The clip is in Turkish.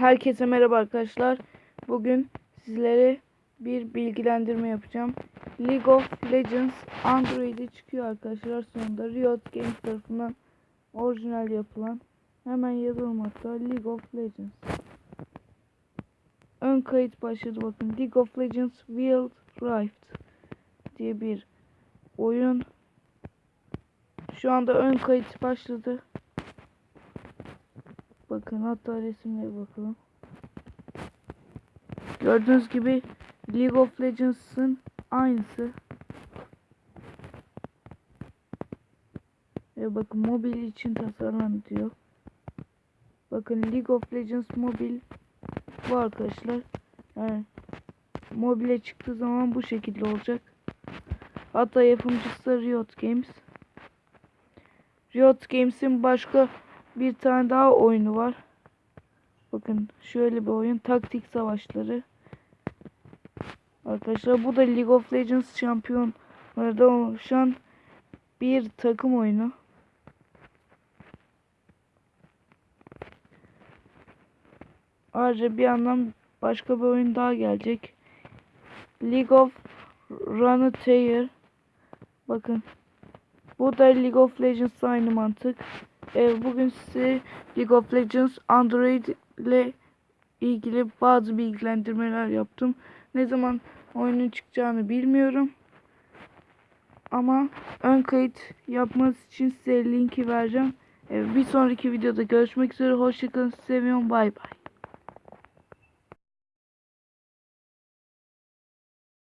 Herkese merhaba arkadaşlar. Bugün sizlere bir bilgilendirme yapacağım. League of Legends Android'e çıkıyor arkadaşlar sonunda. Riot Games tarafından orijinal yapılan. Hemen yazalım hatta League of Legends. Ön kayıt başladı bakın. League of Legends Wild Rift diye bir oyun. Şu anda ön kayıt başladı. Bakın hatta resimlere bakalım. Gördüğünüz gibi League of Legends'ın aynısı. Ve bakın mobil için tasarlandı diyor. Bakın League of Legends mobil bu arkadaşlar. Yani mobile çıktığı zaman bu şekilde olacak. Hatta yapımcısı Riot Games. Riot Games'in başka bir tane daha oyunu var. Bakın şöyle bir oyun. Taktik savaşları. Arkadaşlar bu da League of Legends şampiyonlarda oluşan bir takım oyunu. Ayrıca bir yandan başka bir oyun daha gelecek. League of Runeterra. Bakın. Bu da League of Legends aynı mantık. Ee, bugün size League of Legends Android ile ilgili bazı bilgilendirmeler yaptım. Ne zaman oyunun çıkacağını bilmiyorum. Ama ön kayıt yapmanız için size linki vereceğim. Ee, bir sonraki videoda görüşmek üzere. Hoşçakalın. Seviyorum. Bay bay.